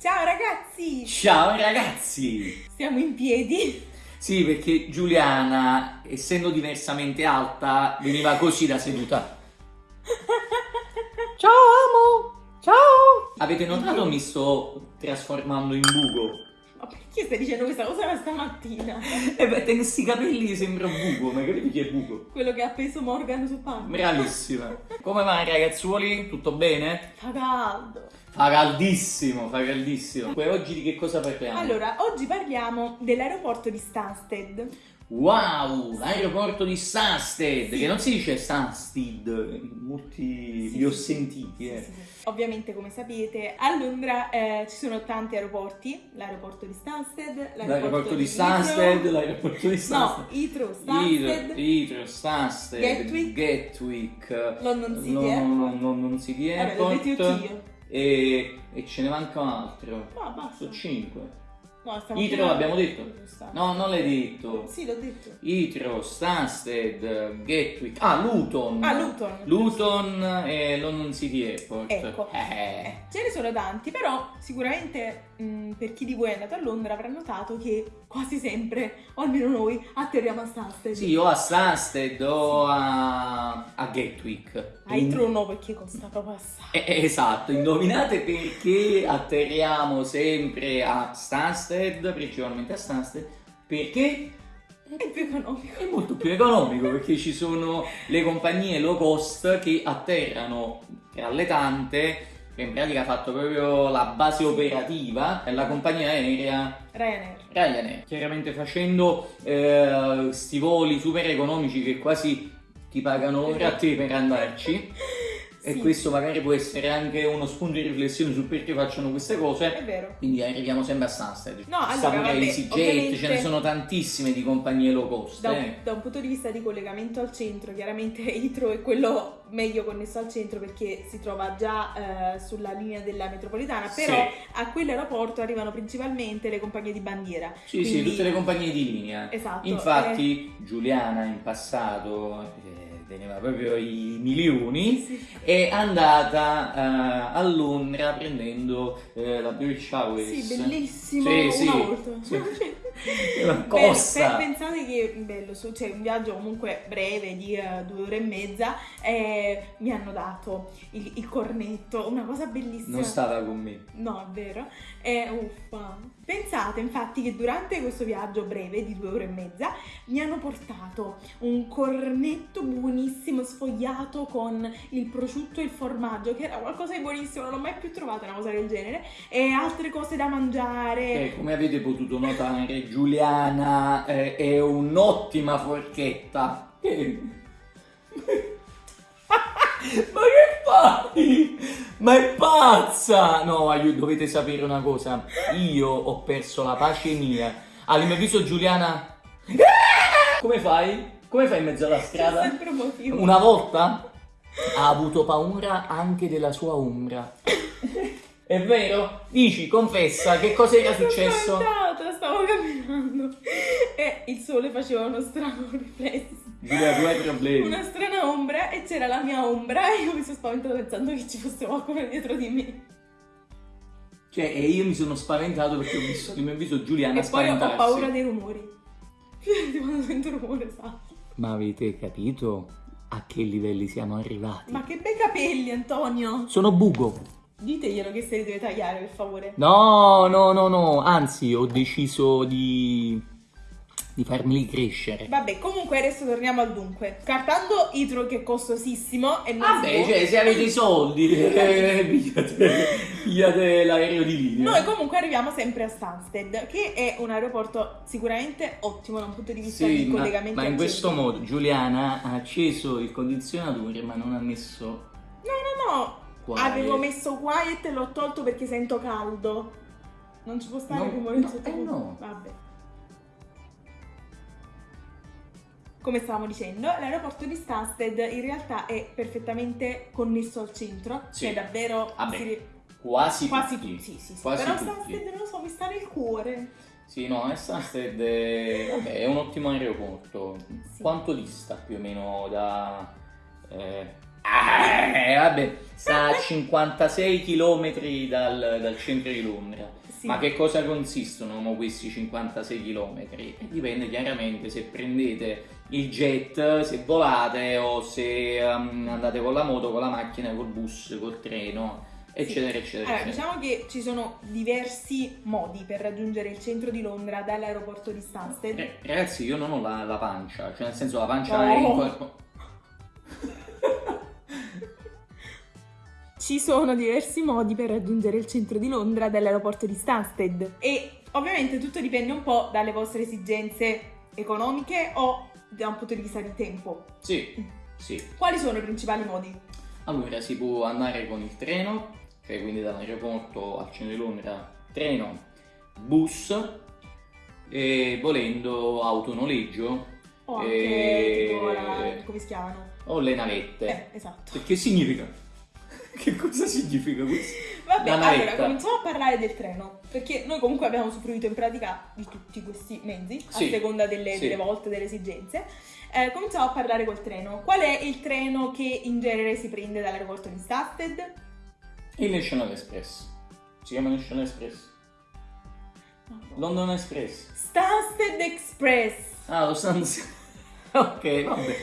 Ciao ragazzi! Ciao ragazzi! Siamo in piedi. Sì, perché Giuliana, essendo diversamente alta, veniva così da seduta. Ciao amo! Ciao! Avete notato mi sto trasformando in buco? Ma perché stai dicendo questa cosa stamattina? E beh, te questi capelli sembra buco, ma capite chi è buco? Quello che ha appeso Morgan su panca. Bravissima. Come va ragazzuoli? Tutto bene? Fa caldo. Fa caldissimo, fa caldissimo. Poi oggi di che cosa parliamo? Allora, oggi parliamo dell'aeroporto di Stansted. Wow, l'aeroporto di Stansted, Sì. che non si dice Stansted, molti Sì, li ho sì. sentiti, eh. Ovviamente, come sapete, a Londra eh, ci sono tanti aeroporti. L'aeroporto di Stansted, L'aeroporto di Heathrow. Stansted, l'aeroporto di No, Stansted. Heathrow, Stansted, Heathrow, Stansted, Gatwick. Gatwick, London City no, Airport. no, no, non si di Vabbè, l'ho detto Airport io. e, e ce ne manca un altro. No, basta. Sono 5. No, parlando l'abbiamo detto? No, non l'hai detto. Sì, l'ho detto. Heathrow, Stansted, Gatwick. Ah, Luton. Ah, Luton. Luton e London City Airport. Ecco. Eh. Eh, ce ne sono tanti, però sicuramente mh, per chi di voi è andato a Londra avrà notato che quasi sempre, o almeno noi, atterriamo a Stansted. Sì, o a Stansted o a, a Gatwick. A Heathrow no, perché costa proprio assai. Eh, eh, esatto, indovinate perché atterriamo sempre a Stansted, principalmente a Stansted, perché È più economico. è molto più economico, perché ci sono le compagnie low cost che atterrano tra le tante, in pratica ha fatto proprio la base operativa, è la compagnia aerea Ryanair. Ryanair, chiaramente facendo eh, sti voli super economici che quasi ti pagano ora a te per andarci. E Sì, questo magari può essere anche uno spunto di riflessione su perché facciano queste cose. È vero. Quindi arriviamo sempre a Stansted. No, allora, EasyJet, ce ne sono tantissime di compagnie low cost. Da un, eh. da un punto di vista di collegamento al centro, chiaramente Heathrow è quello meglio connesso al centro perché si trova già eh, sulla linea della metropolitana, Sì. però a quell'aeroporto arrivano principalmente le compagnie di bandiera. Sì, sì, Quindi- tutte le compagnie di linea. Esatto. Infatti, Giuliana in passato eh, teneva proprio i milioni. sì. È andata eh, a Londra prendendo eh, la British Airways. Sì, bellissimo. Sì, sì. Cioè, Una beh, cossa. pe- pensate che bello, cioè un viaggio comunque breve di eh, due ore e mezza. eh, mi hanno dato il, il cornetto, una cosa bellissima. Non stava con me. No, è vero. È uffa. Pensate infatti che durante questo viaggio breve di due ore e mezza mi hanno portato un cornetto buonissimo sfogliato con il prosciutto e il formaggio, che era qualcosa di buonissimo, non ho mai più trovato una cosa del genere, e altre cose da mangiare. Eh, come avete potuto notare, Giuliana eh, è un'ottima forchetta. Ma che fai? Ma è pazza! No, dovete sapere una cosa. Io ho perso la pace mia. All'improvviso Giuliana... Come fai? Come fai in mezzo alla strada? Una volta ha avuto paura anche della sua ombra. È vero? Dici, confessa, che cosa era Sono successo? spaventata, stavo camminando e il sole faceva uno strano riflesso. Giulia, tu hai problemi. una strana ombra e c'era la mia ombra e io mi sono spaventata pensando che ci fosse qualcuno dietro di me. Cioè, e io mi sono spaventato perché ho visto che mi ha visto Giuliana e poi ho spaventarsi. paura dei rumori. Quando sento rumore, sa. Ma avete capito a che livelli siamo arrivati? Ma che bei capelli, Antonio! Sono buco. Diteglielo che se li deve tagliare, per favore. No, no, no, no. Anzi, ho deciso di... di farmeli crescere. Vabbè, comunque adesso torniamo al dunque. Scartando Itro che è costosissimo e non Vabbè, si può- cioè, se avete i soldi, eh, pigliate, pigliate l'aereo di linea. Noi comunque arriviamo sempre a Stansted, che è un aeroporto sicuramente ottimo da un punto di vista Sì, di ma, collegamenti ma al in questo modo Giuliana ha acceso il condizionatore ma non ha messo No, no, no. Quiet. Avevo messo quiet e l'ho tolto perché sento caldo. Non ci può stare No, il rumore no, sottofondo. eh no. Vabbè. Come stavamo dicendo, l'aeroporto di Stansted in realtà è perfettamente connesso al centro, Sì. cioè davvero Vabbè, si quasi, quasi tutti. Sì, sì, sì. Quasi Però tutti. Stansted non lo so, mi sta nel cuore. Sì, no, è Stansted è, vabbè, è un ottimo aeroporto. Sì. Quanto dista più o meno da... eh, Eh, vabbè, sta a 56 km dal, dal centro di Londra. Sì. Ma che cosa consistono questi 56 km? Dipende chiaramente se prendete il jet, se volate o se um, andate con la moto, con la macchina, col bus, col treno, eccetera, eccetera. Allora, eccetera. diciamo che ci sono diversi modi per raggiungere il centro di Londra dall'aeroporto di Stansted. Eh, ragazzi, io non ho la, la pancia, cioè nel senso la pancia Oh. è in quel- Ci sono diversi modi per raggiungere il centro di Londra dall'aeroporto di Stansted e ovviamente tutto dipende un po' dalle vostre esigenze economiche o da un punto di vista di tempo. Sì, sì. Quali sono i principali modi? Allora si può andare con il treno, cioè quindi dall'aeroporto al centro di Londra, treno, bus e volendo autonoleggio O anche E- tipo la... come si chiamano? o le navette. Eh, esatto. Che significa? Che cosa significa questo? Vabbè, allora cominciamo a parlare del treno, perché noi comunque abbiamo usufruito in pratica di tutti questi mezzi, Sì, a seconda delle, sì. delle volte, delle esigenze. Eh, cominciamo a parlare col treno. Qual è il treno che in genere si prende dall'aeroporto di Stansted? Il National Express. Si chiama National Express. London Express. Stansted Express. Ah, lo stanno... ok, vabbè.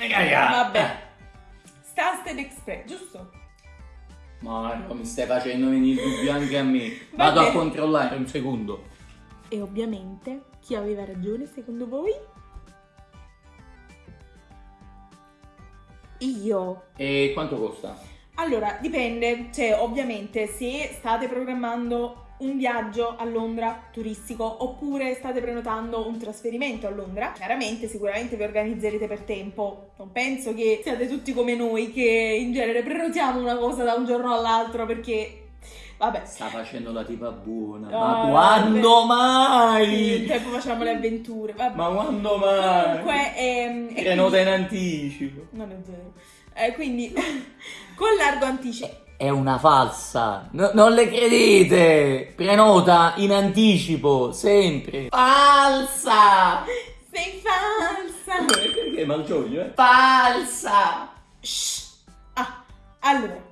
Eh. Vabbè. Stansted Express, giusto? Ma Marco, mi stai facendo venire il dubbio anche a me. Va Vado a bene. controllare un secondo. E ovviamente, chi aveva ragione secondo voi? Io. E quanto costa? Allora, dipende, cioè ovviamente se state programmando un viaggio a Londra turistico oppure state prenotando un trasferimento a Londra, chiaramente sicuramente vi organizzerete per tempo. Non penso che siate tutti come noi che in genere prenotiamo una cosa da un giorno all'altro perché vabbè, Sta facendo la tipa buona. No, ma quando vabbè. mai? tempo facciamo le avventure. Vabbè. Ma quando mai? Comunque ehm, Prenota in quindi- anticipo. non è vero. Eh, quindi con largo anticipo È una falsa. No- non le credete. Prenota in anticipo, sempre. Falsa. sei falsa. Perché malgioglio, eh? Falsa. Shh. Ah, allora,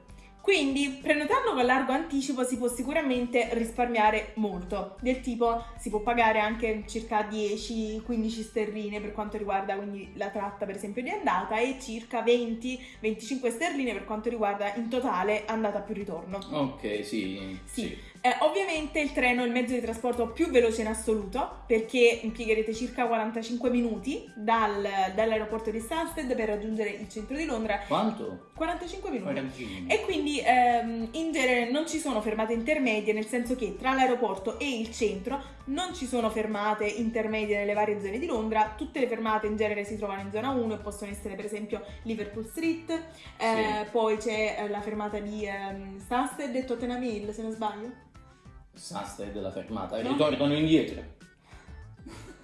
quindi prenotando con largo anticipo si può sicuramente risparmiare molto, del tipo si può pagare anche circa 10-15 sterline per quanto riguarda quindi la tratta per esempio di andata e circa 20-25 sterline per quanto riguarda in totale andata più ritorno. Ok, sì. Sì. Eh, ovviamente il treno è il mezzo di trasporto più veloce in assoluto perché impiegherete circa 45 minuti dal- dall'aeroporto di Stansted per raggiungere il centro di Londra. Quanto? 45 minuti. 45. E quindi ehm, in genere non ci sono fermate intermedie, nel senso che tra l'aeroporto e il centro non ci sono fermate intermedie nelle varie zone di Londra, tutte le fermate in genere si trovano in zona 1 e possono essere per esempio Liverpool Street, eh, Sì. poi c'è eh, la fermata di ehm, Stansted e Tottenham Hill se non sbaglio. Sasta della fermata. No. Ritornano indietro.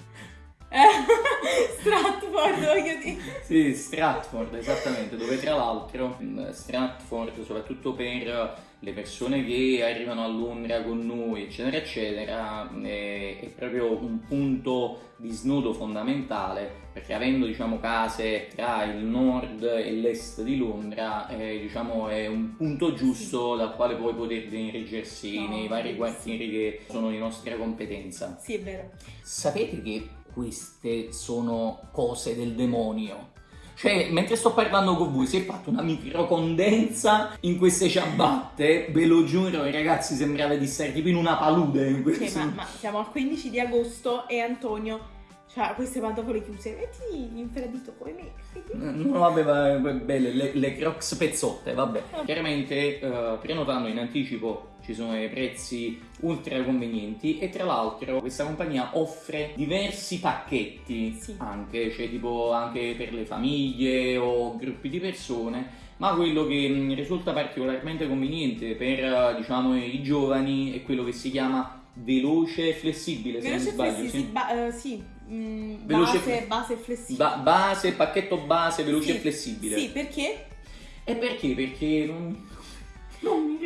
Eh, Stratford, voglio dire. Sì, Stratford, esattamente, dove tra l'altro Stratford, soprattutto per le persone che arrivano a Londra con noi, eccetera, eccetera, è, è proprio un punto di snodo fondamentale, perché avendo, diciamo, case tra il nord e l'est di Londra, eh, diciamo, è un punto giusto dal quale poi poter dirigersi No, nei vari quartieri che sono di nostra competenza. Sì, è vero. Sapete che queste sono cose del demonio? Cioè, mentre sto parlando con voi, si è fatto una microcondensa in queste ciabatte. Ve lo giuro, ragazzi, sembrava di stare tipo in una palude. In questo... ma, ma siamo al 15 di agosto e Antonio ha queste pantofole chiuse. Metti infradito come me. vedi? No, vabbè, va- va- belle, le, le crocs pezzotte, vabbè. Chiaramente, eh, prenotando in anticipo ci sono dei prezzi ultra convenienti e tra l'altro questa compagnia offre diversi pacchetti Sì. anche, cioè tipo anche per le famiglie o gruppi di persone, ma quello che mh, risulta particolarmente conveniente per diciamo i giovani è quello che si chiama veloce e flessibile, se Veloce non sbaglio. sì. ba- eh, sì, mm, Veloce- base, base flessibile. Ba- base, pacchetto base, veloce Sì, e flessibile. Sì, perché? E perché? Perché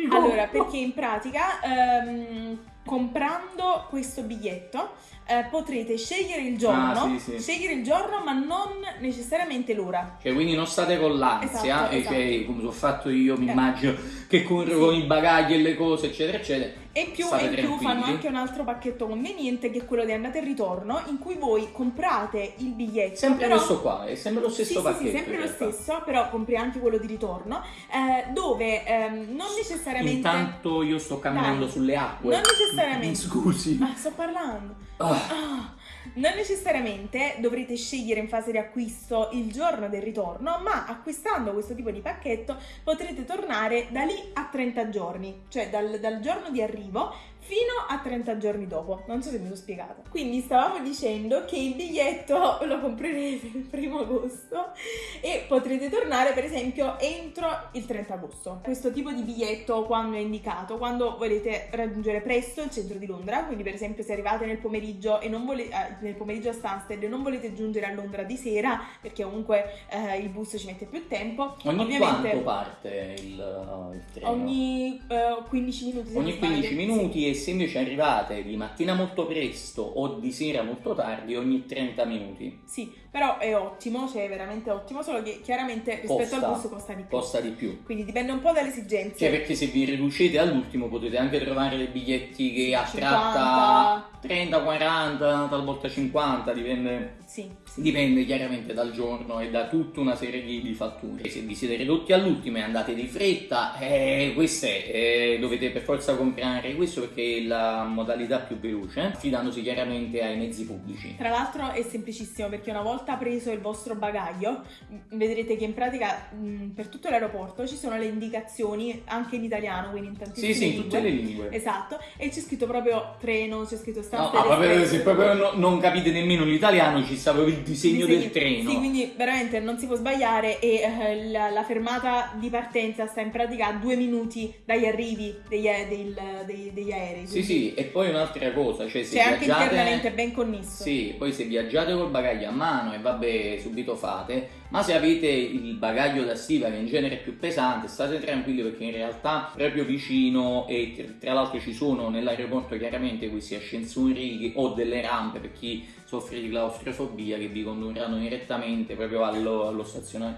Allora, perché in pratica ehm, comprando questo biglietto eh, potrete scegliere il giorno, Ah, sì, sì. scegliere il giorno ma non necessariamente l'ora. Cioè, quindi non state con l'ansia, Esatto, e cioè, esatto. come ho fatto io, mi Eh. immagino che corro Sì. con i bagagli e le cose, eccetera, eccetera. E più, e in più fanno anche un altro pacchetto conveniente che è quello di andata e ritorno in cui voi comprate il biglietto. Sempre però- questo qua, è sempre lo stesso sì, pacchetto. Sì, sì, sempre lo stesso, però compri anche quello di ritorno, eh, dove ehm, non necessariamente... Intanto io sto camminando Dai. sulle acque. Non necessariamente. Scusi. Ah, sto parlando. Ah, Ah, non necessariamente dovrete scegliere in fase di acquisto il giorno del ritorno, ma acquistando questo tipo di pacchetto potrete tornare da lì a 30 giorni, cioè dal, dal giorno di arrivo fino a 30 giorni dopo. Non so se mi sono spiegata. Quindi stavamo dicendo che il biglietto lo comprerete il primo agosto e potrete tornare per esempio entro il 30 agosto. Questo tipo di biglietto quando è indicato, quando volete raggiungere presto il centro di Londra, quindi per esempio se arrivate nel pomeriggio e non volete nel pomeriggio a Stansted e non volete giungere a Londra di sera perché comunque eh, il bus ci mette più tempo, ogni ovviamente quanto parte il, il treno? ogni eh, 15 minuti Ogni non sbaglio. 15 minuti e se invece arrivate di mattina molto presto o di sera molto tardi ogni 30 minuti. Sì, però è ottimo, cioè è veramente ottimo, solo che chiaramente rispetto Costa. al bus costa di più. costa di più Quindi dipende un po' dalle esigenze. cioè perché se vi riducete all'ultimo potete anche trovare dei biglietti che a 50. tratta 30, 40, talvolta 50 dipende Sì, sì. Dipende chiaramente dal giorno e da tutta una serie di, di fatture. Se vi siete ridotti all'ultimo e andate di fretta, eh, questo è, eh, dovete per forza comprare questo perché è la modalità più veloce, fidandosi chiaramente ai mezzi pubblici. Tra l'altro è semplicissimo perché una volta preso il vostro bagaglio vedrete che in pratica mh, per tutto l'aeroporto ci sono le indicazioni anche in italiano, quindi in tantissime Sì, sì, in lingue. tutte le lingue. Esatto, e c'è scritto proprio treno, c'è scritto No, Stansted ah, proprio, se proprio no- non capite nemmeno l'italiano, ci sta proprio il disegno Disegni- del treno. Sì, quindi veramente non si può sbagliare e eh, la, la fermata di partenza sta in pratica a due minuti dagli arrivi degli, del- dei- degli aerei. Sì, sì, e poi un'altra cosa, cioè se anche viaggiate... internamente ben connesso. Sì, poi se viaggiate col bagaglio a mano e vabbè, subito fate, ma se avete il bagaglio da stiva che in genere è più pesante, state tranquilli perché in realtà proprio vicino e tra- l'altro ci sono nell'aeroporto chiaramente questi ascensori o delle rampe per chi soffre di claustrofobia che vi condurranno direttamente proprio allo, allo stazionario.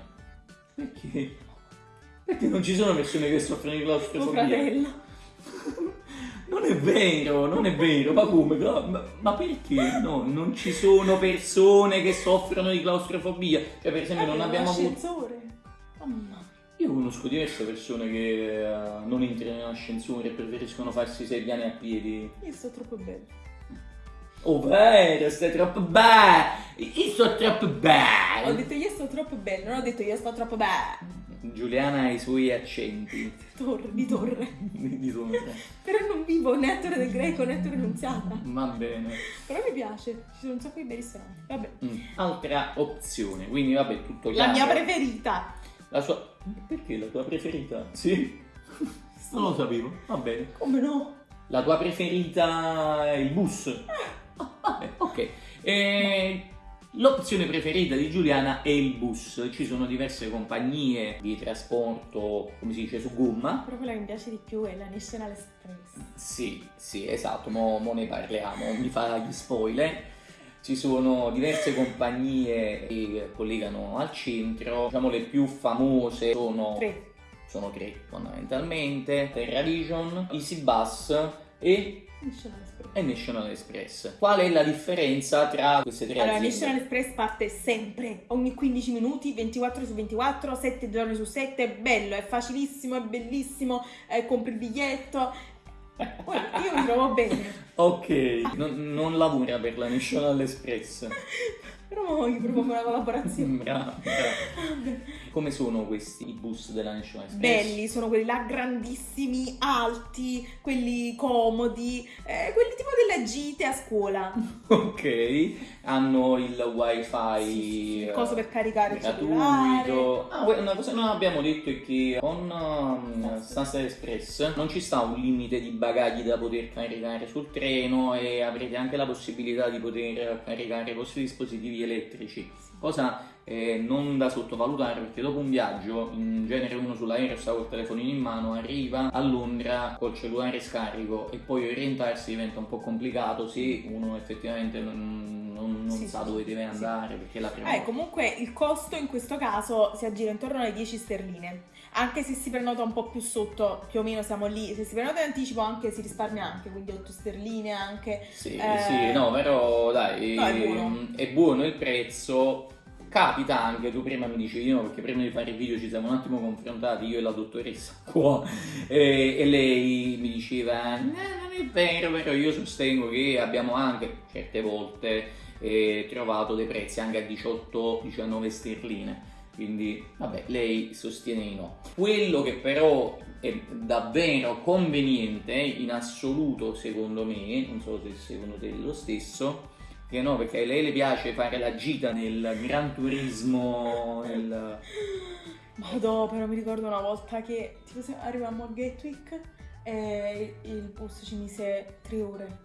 Perché? Perché non ci sono persone che soffrono di Tuo claustrofobia? fratello. Non è vero, non è vero, ma come? Ma, ma perché? No, non ci sono persone che soffrono di claustrofobia. Cioè, per esempio, non abbiamo avuto. Mamma. Io conosco diverse persone che eh, non entrano in ascensore e preferiscono farsi sedere a piedi. Io sto troppo bene. Oh, vero, stai troppo bene! Io sto troppo Ho bene! detto io sto troppo bene, non ho detto io sto troppo bene. Giuliana ha i suoi accenti Torre, di torre. di di torre. Però non vivo né Torre del Greco né Torre Annunziata. Va bene. Però mi piace, ci sono un sacco di bei ristoranti. Vabbè. Mm, Altra opzione, quindi vabbè, tutto La chiaro. mia preferita. La sua... Perché la tua preferita? Sì? Non lo sapevo, va bene. Come no? La tua preferita è il bus? Ah, vabbè, ok. E L'opzione preferita di Giuliana è il bus. Ci sono diverse compagnie di trasporto, come si dice, su gomma. Però quella che mi piace di più è la National Express. Sì, sì, esatto, mo, mo ne parliamo, mi fa gli spoiler. Ci sono diverse compagnie che collegano al centro, diciamo le più famose sono Tre. sono tre fondamentalmente, Terra Vision, Easy Bus e, National. E National Express. Qual è la differenza tra queste tre Allora, aziende? National Express parte sempre, ogni 15 minuti, 24 su 24, 7 giorni su 7, è bello, è facilissimo, è bellissimo, eh, compri il biglietto. Poi io mi trovo bene, Ok, non, non lavora per la National Express. però io propongo una collaborazione. Brava, brava. Come sono questi i bus della National Express? Belli, sono quelli là grandissimi, alti, quelli comodi, eh, quelli tipo delle gite a scuola. Ok, hanno il wifi eh, Cosa per caricare il cellulare. gratuito. Ah, una cosa che non abbiamo detto è che con um, Sunset Express non ci sta un limite di bagagli da poter caricare sul treno e avrete anche la possibilità di poter caricare i vostri dispositivi elettrici, cosa eh, non da sottovalutare perché dopo un viaggio, in genere uno sull'aereo sta col telefonino in mano, arriva a Londra col cellulare scarico e poi orientarsi diventa un po' complicato se uno effettivamente non, non, non Sì, sa sì, dove sì, deve sì. andare perché la prima Eh, comunque il costo in questo caso si aggira intorno alle 10 sterline. Anche se si prenota un po' più sotto, più o meno siamo lì. Se si prenota in anticipo anche si risparmia anche, quindi 8 sterline anche. Sì, Eh, sì, no, però dai, no, è buono. è buono il prezzo. Capita anche, tu prima mi dicevi no, perché prima di fare il video ci siamo un attimo confrontati io e la dottoressa qua e, e lei mi diceva "No, non è vero, però io sostengo che abbiamo anche certe volte eh, trovato dei prezzi anche a 18-19 sterline. Quindi, vabbè, lei sostiene di no. Quello che però è davvero conveniente in assoluto, secondo me, non so se secondo te è lo stesso, che no, perché a lei le piace fare la gita nel Gran Turismo, nel... Madò, però mi ricordo una volta che tipo se arrivavamo a Gatwick e il bus ci mise 3 ore.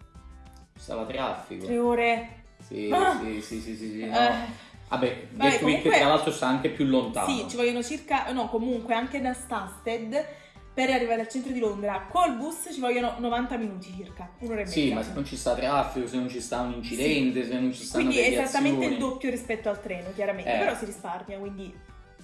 stava traffico. 3 ore. Sì, Ah! sì, sì, sì, sì, sì, no. Eh, Vabbè, Vabbè, Gatwick comunque- tra l'altro sta anche più lontano. sì, ci vogliono circa, no, comunque anche da Stansted per arrivare al centro di Londra col bus ci vogliono 90 minuti circa, un'ora e mezza. Sì, ma se non ci sta traffico, se non ci sta un incidente, se non ci stanno Quindi è esattamente il doppio rispetto al treno, chiaramente, Eh. però si risparmia, quindi...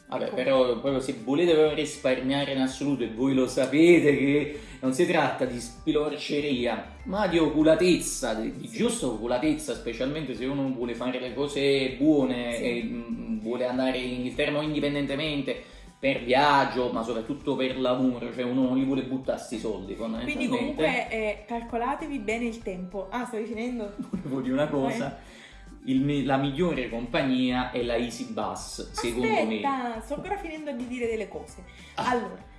Vabbè, ecco. però proprio se volete proprio risparmiare in assoluto e voi lo sapete che non si tratta di spilorceria, ma di oculatezza, di, Sì. giusta oculatezza, specialmente se uno vuole fare le cose buone Sì. e mm, vuole andare in Inghilterra indipendentemente per viaggio, ma soprattutto per lavoro, cioè uno non li vuole buttare sti soldi Quindi comunque eh, calcolatevi bene il tempo. Ah, stavi finendo? Volevo dire una cosa, il mi- la migliore compagnia è la Easy Bus, secondo me. Aspetta, sto ancora finendo di dire delle cose. Ah. Allora,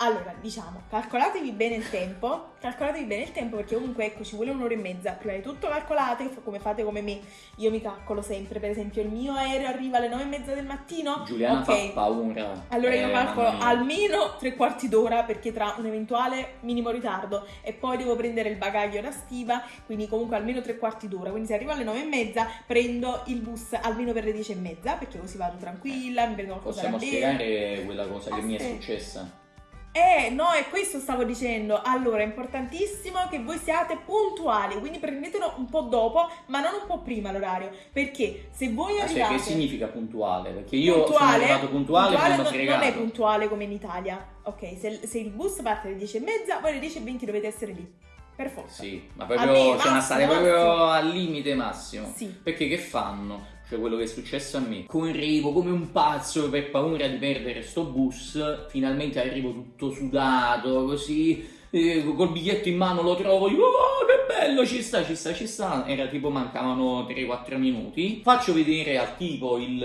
allora, diciamo, calcolatevi bene il tempo, calcolatevi bene il tempo perché comunque ecco ci vuole un'ora e mezza. Prima di tutto calcolate, come fate come me, io mi calcolo sempre, per esempio il mio aereo arriva alle nove e mezza del mattino. Giuliana ok. fa paura. Allora io Eh, calcolo mamma mia. almeno tre quarti d'ora perché tra un eventuale minimo ritardo e poi devo prendere il bagaglio da stiva, quindi comunque almeno tre quarti d'ora. Quindi se arrivo alle nove e mezza prendo il bus almeno per le dieci e mezza perché così vado tranquilla, mi prendo qualcosa Possiamo da bere. spiegare quella cosa che mi è Aspetta. successa? Eh, no, è questo stavo dicendo. Allora, è importantissimo che voi siate puntuali, quindi prendetelo un po' dopo, ma non un po' prima l'orario, perché se voi Ma cioè, arrivate che significa puntuale? Perché io puntuale, sono arrivato puntuale, puntuale non, fregato. non è puntuale come in Italia. Ok, se, se il bus parte alle 10 e mezza, voi alle 10 e 20 dovete essere lì. Per forza. Sì, ma me, proprio c'è una massimo, stare proprio massimo. al limite massimo. Sì. Perché che fanno? Cioè quello che è successo a me. Correvo come un pazzo per paura di perdere sto bus. Finalmente arrivo tutto sudato, così. eh, col biglietto in mano lo trovo. Dico, oh, che bello, ci sta, ci sta, ci sta. Era tipo mancavano 3-4 minuti. Faccio vedere al tipo il,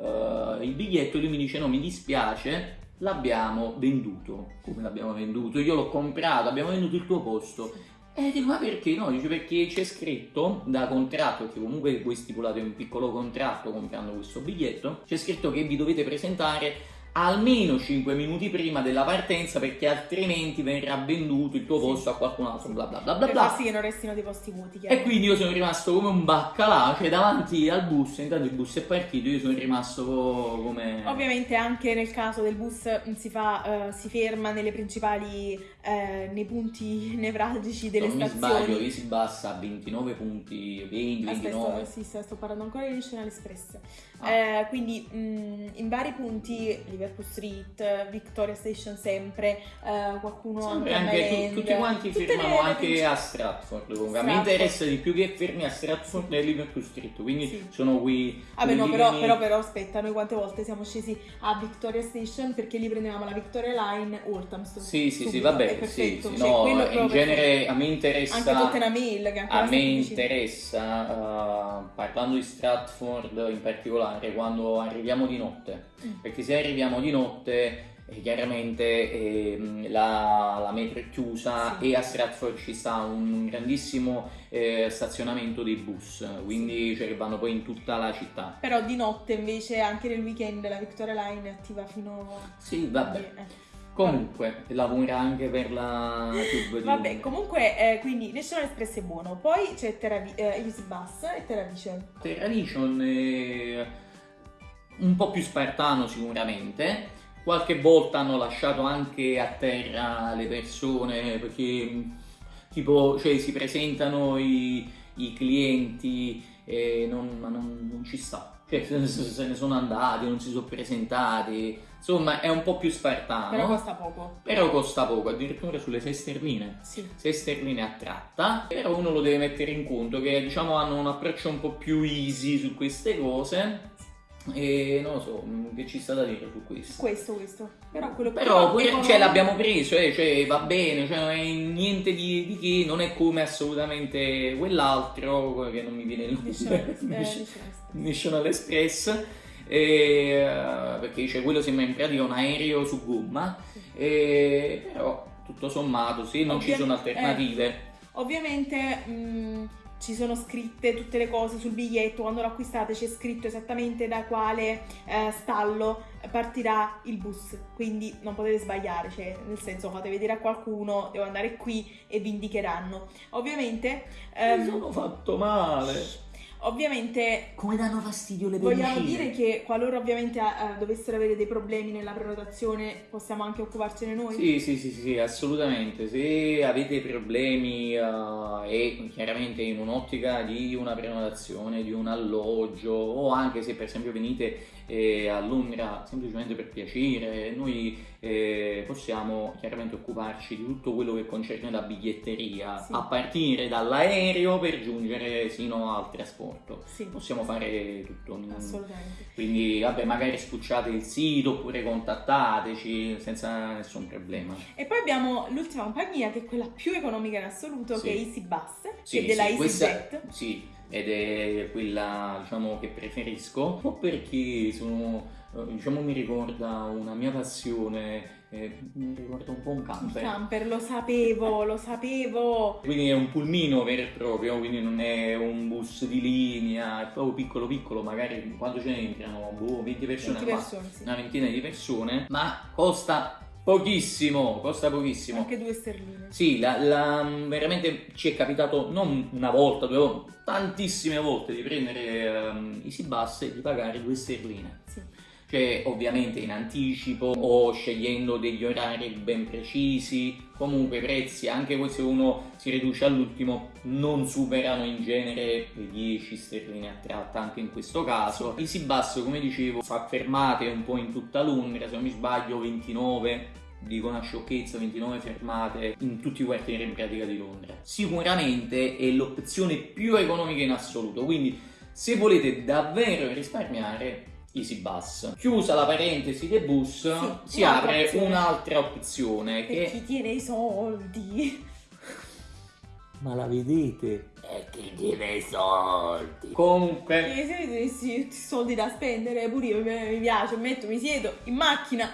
eh, il biglietto lui mi dice: No, mi dispiace. L'abbiamo venduto. Come l'abbiamo venduto? Io l'ho comprato, abbiamo venduto il tuo posto. E dico, ma perché no? Dice perché c'è scritto da contratto, perché comunque voi stipulate un piccolo contratto comprando questo biglietto, c'è scritto che vi dovete presentare almeno 5 minuti prima della partenza perché altrimenti verrà venduto il tuo Sì. posto a qualcun altro, bla bla bla bla per bla. sì che non restino dei posti vuoti. E quindi io sono rimasto come un baccalà, cioè davanti al bus, intanto il bus è partito, io sono rimasto co- come... Ovviamente anche nel caso del bus si, fa, eh, si ferma nelle principali, eh, nei punti nevralgici delle non mi stazioni. sbaglio, Easy Bus ha 29 punti, 20, Aspetta, 29. sì, sto, sto parlando ancora di National Express. Ah. Eh, quindi mh, in vari punti, Liverpool Street, Victoria Station sempre, eh, qualcuno Sempre anche a anche tu- tutti quanti le anche principali- a Stratford. comunque. A me Stratford. interessa di più che fermi a Stratford e Liverpool Street. Quindi Sì. sono qui. Vabbè no, quelli però, mi- però, però aspetta, noi quante volte siamo scesi a Victoria Station perché lì prendevamo la Victoria Line Walthamstow. Sì, sì, sì, è vabbè, sì, sì, Cioè, no, in genere a me interessa. Anche Tottenham Hill che A me interessa, uh, parlando di Stratford in particolare, quando arriviamo di notte. Mm. Perché se arriviamo di notte, eh, chiaramente ehm, la, la metro è chiusa Sì. e a Stratford ci sta un grandissimo eh, stazionamento dei bus, quindi cioè, che vanno poi in tutta la città. Però di notte invece anche nel weekend la Victoria Line è attiva fino Sì, vabbè. Eh. Comunque, lavora anche per la Tube di Vabbè, comunque, eh, quindi National Express è buono. Poi c'è Terravi- eh, Easy Bus e Terravision. Terradition è... un po' più spartano sicuramente. Qualche volta hanno lasciato anche a terra le persone perché tipo cioè, si presentano i, i clienti e non, non, non ci sta. Cioè, se ne sono andati, non si sono presentati. Insomma, è un po' più spartano. Però costa poco. Però costa poco, addirittura sulle 6 sterline. Sì. 6 sterline a tratta. Però uno lo deve mettere in conto che diciamo hanno un approccio un po' più easy su queste cose. E non lo so, che ci sta da dire su questo. Questo, questo. Però quello Però pure- economico- cioè, l'abbiamo preso, eh, cioè, va bene, cioè, non è niente di, di che, non è come assolutamente quell'altro che non mi viene il National- nome. National- National Express. eh, perché cioè, quello sembra in pratica un aereo su gomma, eh, però tutto sommato, se non ci Ovvia- sono alternative, Ovviamente mh, ci sono scritte tutte le cose sul biglietto, quando lo acquistate c'è scritto esattamente da quale eh, stallo partirà il bus, quindi non potete sbagliare, cioè nel senso fate vedere a qualcuno, devo andare qui e vi indicheranno. Ovviamente, ehm, mi sono fatto male. Ovviamente Come danno fastidio le Vogliamo pellicine? dire che qualora ovviamente eh, dovessero avere dei problemi nella prenotazione possiamo anche occuparcene noi? Sì, sì, sì, sì, assolutamente. Se avete problemi eh, e chiaramente in un'ottica di una prenotazione, di un alloggio o anche se per esempio venite eh, a Londra semplicemente per piacere, noi eh, possiamo chiaramente occuparci di tutto quello che concerne la biglietteria Sì. a partire dall'aereo per giungere sino al trasporto. Sì, Possiamo fare tutto. assolutamente. quindi, vabbè, magari spucciate il sito oppure contattateci senza nessun problema. E poi abbiamo l'ultima compagnia che è quella più economica in assoluto Sì. che è EasyBus, Sì, che è della sì, questa- EasyJet. Sì, ed è quella diciamo che preferisco, un po' perché sono, eh, diciamo, mi ricorda una mia passione, eh, mi ricorda un po' un camper. camper, lo sapevo, lo sapevo. Quindi è un pulmino vero e proprio, quindi non è un bus di linea, è proprio piccolo piccolo, magari quando ce ne entrano, boh, 20 persone, 20 ma- persone, sì. una ventina di persone, ma costa pochissimo, costa pochissimo. Anche due sterline. Sì, la- la- veramente ci è capitato non una volta, due volte, tantissime volte di prendere um, Easy Bus e di pagare due sterline. Sì. Cioè, ovviamente in anticipo o scegliendo degli orari ben precisi. Comunque i prezzi, anche se uno si riduce all'ultimo, non superano in genere le 10 sterline a tratta, anche in questo caso. Easy Bus, come dicevo, fa fermate un po' in tutta Londra, se non mi sbaglio 29 dico una sciocchezza, 29 fermate in tutti i quartieri in pratica di Londra. Sicuramente è l'opzione più economica in assoluto, quindi se volete davvero risparmiare Easy Bus. Chiusa la parentesi dei bus, si un'altra apre un'altra opzione Per che... chi tiene i soldi. Ma la vedete? E chi tiene i soldi? Comunque... Perché se avete questi soldi da spendere, pure io mi piace, metto, mi siedo in macchina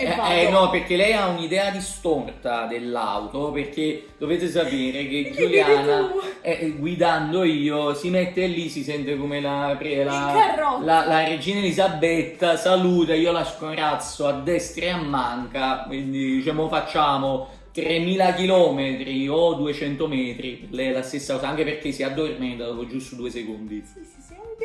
Eh, eh, no, perché lei ha un'idea distorta dell'auto, perché dovete sapere che Giuliana, eh, guidando io, si mette lì, si sente come la, la, la- la regina Elisabetta, saluta, io la scorazzo a destra e a manca, quindi diciamo facciamo 3000 km o 200 metri, lei è la stessa cosa, anche perché si addormenta dopo giusto due secondi. Sì, sì,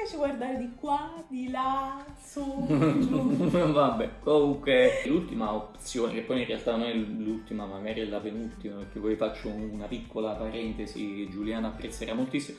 piace guardare di qua, di là, su, giù. Vabbè, comunque l'ultima opzione, che poi in realtà non è l'ultima, magari è la penultima, perché poi faccio una piccola parentesi, Giuliana apprezzerà moltissimo.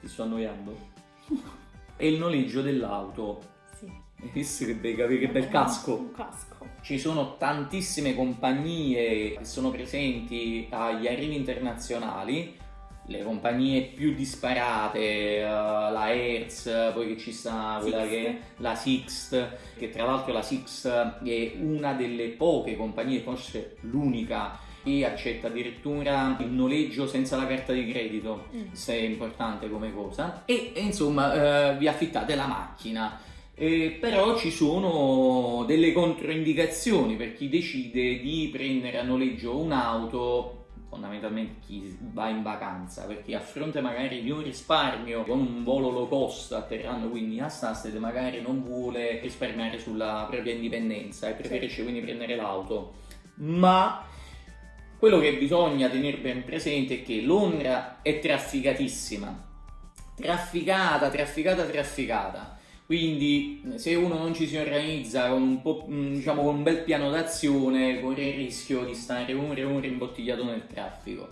Ti sto annoiando? È il noleggio dell'auto. Sì. Hai visto che, bei capi- che bel casco? Un casco. Ci sono tantissime compagnie che sono presenti agli arrivi internazionali, le compagnie più disparate, eh, la Hertz, poi che ci sta quella Sixt. che la Sixt, che tra l'altro la Sixt è una delle poche compagnie, forse l'unica, che accetta addirittura il noleggio senza la carta di credito Mm. se è importante come cosa e, e, insomma eh, vi affittate la macchina Eh, però ci sono delle controindicazioni per chi decide di prendere a noleggio un'auto fondamentalmente chi va in vacanza perché a fronte magari di un risparmio con un volo low cost atterrando quindi a Stansted magari non vuole risparmiare sulla propria indipendenza e preferisce quindi prendere l'auto. Ma quello che bisogna tenere ben presente è che Londra è trafficatissima. Trafficata, trafficata, trafficata. Quindi se uno non ci si organizza con un, mm, diciamo, con un bel piano d'azione, corre il rischio di stare ore e ore imbottigliato nel traffico.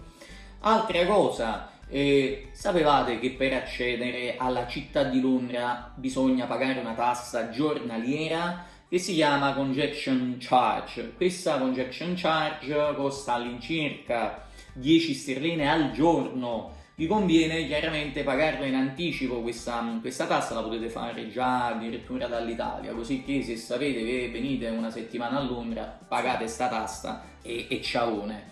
Altra cosa, eh, sapevate che per accedere alla città di Londra bisogna pagare una tassa giornaliera che si chiama congestion charge. Questa congestion charge costa all'incirca 10 sterline al giorno vi conviene chiaramente pagarla in anticipo questa, questa tassa, la potete fare già addirittura dall'Italia, così che se sapete che venite una settimana a Londra pagate questa tassa e, e ciaone.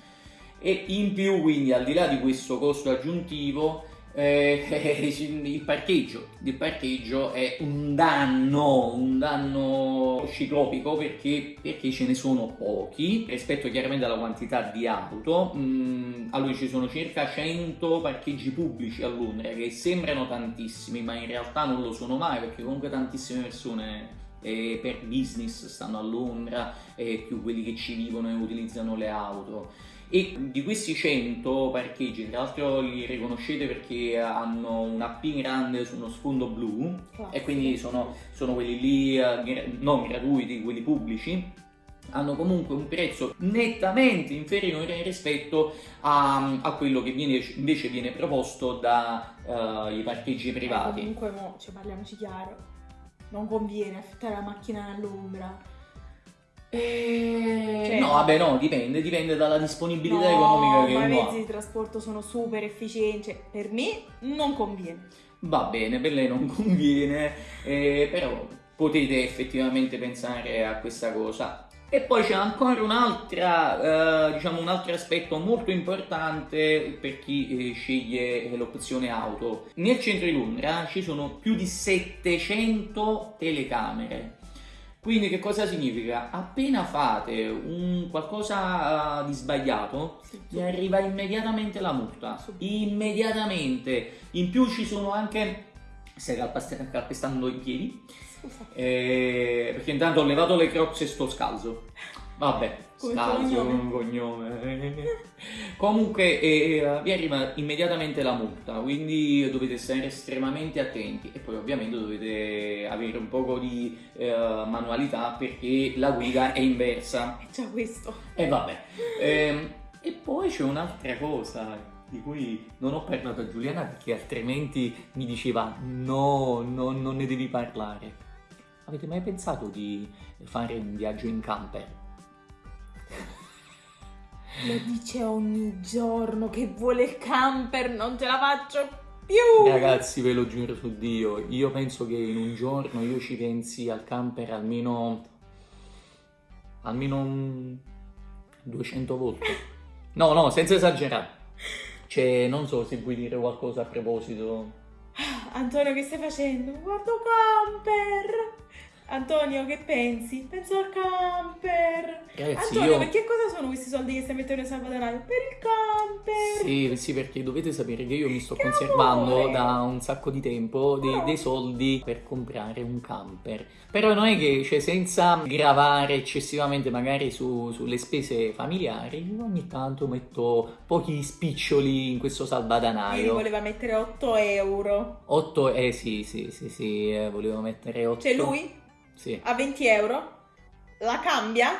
E in più quindi al di là di questo costo aggiuntivo eh, il, parcheggio, il parcheggio è un danno, un danno ciclopico perché, perché ce ne sono pochi rispetto chiaramente alla quantità di auto. Mm, allora ci sono circa 100 parcheggi pubblici a Londra che sembrano tantissimi, ma in realtà non lo sono mai perché comunque tantissime persone eh, per business stanno a Londra e più quelli che ci vivono e utilizzano le auto e di questi 100 parcheggi, tra l'altro li riconoscete perché hanno una P grande su uno sfondo blu Classico. e quindi sono, sono quelli lì eh, non gratuiti, quelli pubblici hanno comunque un prezzo nettamente inferiore rispetto a, a quello che viene, invece viene proposto dai uh, parcheggi privati. Eh, comunque, mo, cioè, parliamoci chiaro, non conviene affittare la macchina all'ombra eh, cioè, no, vabbè, no, dipende, dipende dalla disponibilità no, economica che uno ha. Ma i mezzi di trasporto sono super efficienti, cioè, per me non conviene. Va bene, per lei non conviene, eh, però potete effettivamente pensare a questa cosa. E poi c'è ancora un'altra, eh, diciamo un altro aspetto molto importante per chi eh, sceglie l'opzione auto. Nel centro di Londra ci sono più di 700 telecamere quindi che cosa significa? Appena fate un qualcosa uh, di sbagliato, vi arriva immediatamente la multa. Immediatamente. In più ci sono anche... Stai calpestando i piedi? Eh, perché intanto ho levato le crocs e sto scalzo. Vabbè, scalzo un cognome. Comunque eh, vi arriva immediatamente la multa, quindi dovete stare estremamente attenti e poi ovviamente dovete avere un po' di eh, manualità perché la guida è inversa. È già questo. E vabbè. Eh, e poi c'è un'altra cosa di cui non ho parlato a Giuliana perché altrimenti mi diceva no, no, non ne devi parlare. Avete mai pensato di fare un viaggio in camper? Lo dice ogni giorno che vuole il camper, non ce la faccio più. Ragazzi, ve lo giuro su Dio, io penso che in un giorno io ci pensi al camper almeno almeno 200 volte. No, no, senza esagerare. Cioè, non so se vuoi dire qualcosa a proposito. Antonio, che stai facendo? Guardo camper! Antonio, che pensi? Penso al camper. Ragazzi, Antonio, io... perché cosa sono questi soldi che stai mettendo in salvadanaio? Per il camper. Sì, sì, perché dovete sapere che io mi sto che conservando amore. da un sacco di tempo dei, oh. dei, soldi per comprare un camper. Però non è che, cioè, senza gravare eccessivamente magari su, sulle spese familiari, ogni tanto metto pochi spiccioli in questo salvadanaio. Lui voleva mettere 8 euro. 8, eh sì, sì, sì, sì, eh, volevo mettere 8. Cioè lui sì. a 20 euro, la cambia,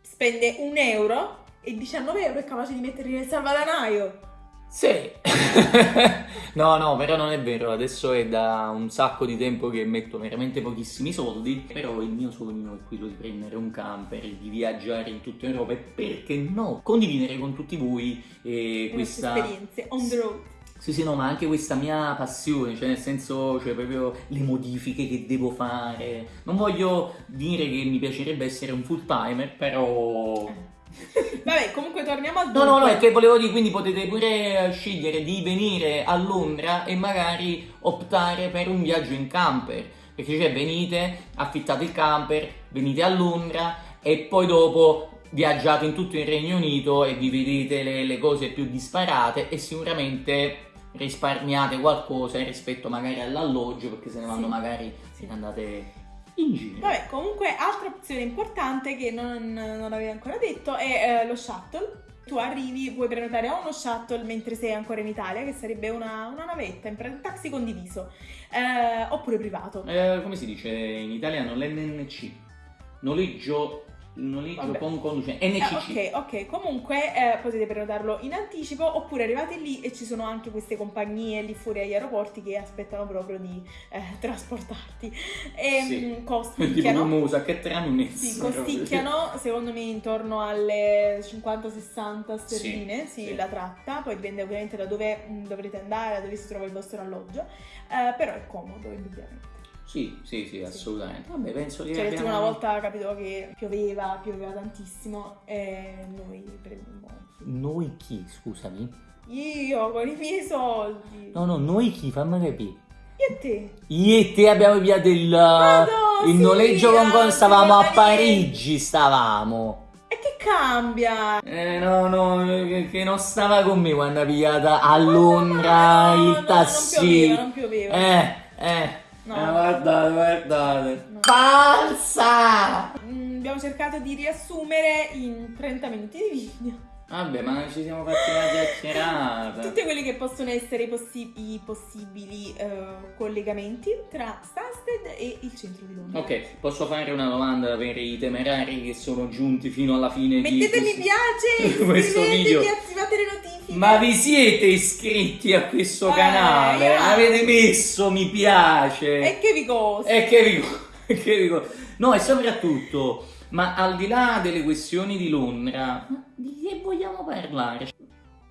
spende un euro e 19 euro è capace di metterli nel salvadanaio. Sì, no, no, però non è vero. Adesso è da un sacco di tempo che metto veramente pochissimi soldi. Però il mio sogno è quello di prendere un camper, di viaggiare in tutta Europa e perché no, condividere con tutti voi eh, questa esperienze on the road. Sì, sì, no, ma anche questa mia passione, cioè nel senso, cioè proprio le modifiche che devo fare. Non voglio dire che mi piacerebbe essere un full timer, però... Vabbè, comunque torniamo al dunque. No, no, no, è che volevo dire, quindi potete pure scegliere di venire a Londra e magari optare per un viaggio in camper. Perché cioè venite, affittate il camper, venite a Londra e poi dopo viaggiate in tutto il Regno Unito e vi vedete le, le cose più disparate e sicuramente risparmiate qualcosa rispetto magari all'alloggio perché se ne vanno sì. magari se ne andate in giro. Vabbè, comunque altra opzione importante che non, non avevo ancora detto è eh, lo shuttle Tu arrivi, puoi prenotare o uno shuttle mentre sei ancora in Italia, che sarebbe una, una navetta, un taxi condiviso, eh, oppure privato. Eh, come si dice in italiano? L'NNC. Noleggio noleggio Vabbè. con conducente. NCC. Eh, ok, ok. Comunque eh, potete prenotarlo in anticipo oppure arrivate lì e ci sono anche queste compagnie lì fuori agli aeroporti che aspettano proprio di eh, trasportarti. E Sì. mm, Tipo costicchiano. Musa, che tramite. Sì, costicchiano secondo me intorno alle 50-60 sterline, sì, sì. la tratta, poi dipende ovviamente da dove mm, dovrete andare, da dove si trova il vostro alloggio, eh, però è comodo indubbiamente. Sì, sì, sì, assolutamente. Vabbè, penso che Cioè, abbiamo... una volta capito che pioveva, pioveva tantissimo e noi prendemmo... Noi chi, scusami? Io con i miei soldi. No, no, noi chi? Fammi capire. Io e te. Io e te abbiamo pigliato il, Madò, il sì, noleggio con con stavamo a Parigi, stavamo. E che cambia? Eh no, no, che, che non stava con me quando ha pigliata a Londra No, no, il tassi. Non pioveva, non pioveva. Eh, eh. No. Eh, guardate, guardate. No. Falsa! Mm, abbiamo cercato di riassumere in 30 minuti di video Vabbè, ma ci siamo fatti una chiacchierata. tutti quelli che possono essere i, possi- possibili eh, collegamenti tra Stansted e il centro di Londra. Ok, posso fare una domanda per i temerari che sono giunti fino alla fine Mettete di mi piace, questo iscrivetevi, video. attivate le notifiche. Ma vi siete iscritti a questo Eh, canale? io- Avete messo mi piace? E che vi costa? E che vi, e che vi No, e soprattutto, ma al di là delle questioni di Londra, di che vogliamo parlare?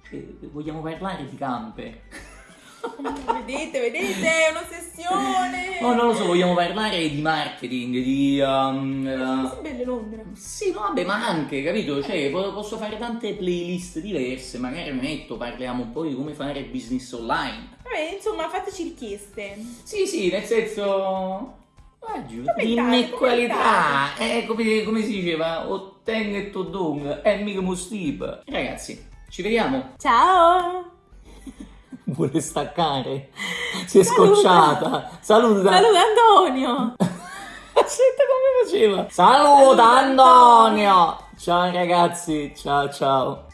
Cioè, vogliamo parlare di camper? vedete, vedete, è un'ossessione. Oh, non lo so, vogliamo parlare di marketing, di... um, eh, Così belle Londra. Sì, no, vabbè, ma anche, capito? Cioè, po- posso fare tante playlist diverse, magari metto, parliamo un po' di come fare business online. Vabbè, insomma, fateci richieste. Sì, sì, nel senso... Ah, giù, dimmi qualità, eh, come, come si diceva, Otteng e Todong, è mica Mustib. Ragazzi, ci vediamo. Ciao! Vuole staccare? Si è Saluta. scocciata. Saluta. Saluta Antonio! Aspetta come faceva. Saluta Antonio. Ciao ragazzi, ciao ciao.